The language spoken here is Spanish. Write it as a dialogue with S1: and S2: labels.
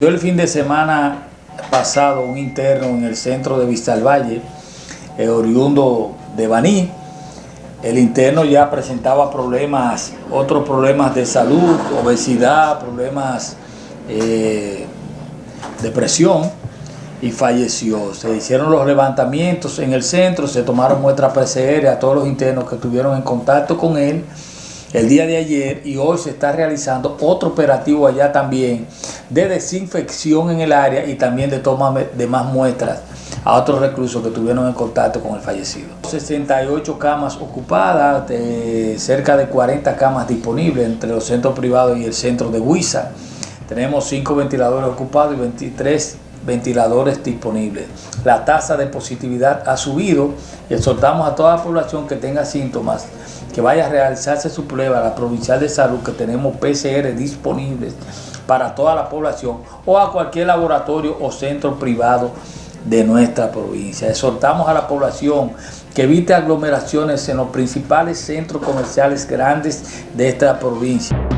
S1: Yo el fin de semana pasado un interno en el centro de Vista Valle, eh, oriundo de Baní. El interno ya presentaba problemas, otros problemas de salud, obesidad, problemas eh, de presión y falleció. Se hicieron los levantamientos en el centro, se tomaron muestras PCR a todos los internos que estuvieron en contacto con él el día de ayer y hoy se está realizando otro operativo allá también de desinfección en el área y también de toma de más muestras a otros reclusos que tuvieron en contacto con el fallecido. 68 camas ocupadas, cerca de 40 camas disponibles entre los centros privados y el centro de Huiza. Tenemos 5 ventiladores ocupados y 23 ventiladores disponibles. La tasa de positividad ha subido y exhortamos a toda la población que tenga síntomas que vaya a realizarse su prueba a la provincial de salud que tenemos PCR disponibles para toda la población o a cualquier laboratorio o centro privado de nuestra provincia. Exhortamos a la población que evite aglomeraciones en los principales centros comerciales grandes de esta provincia.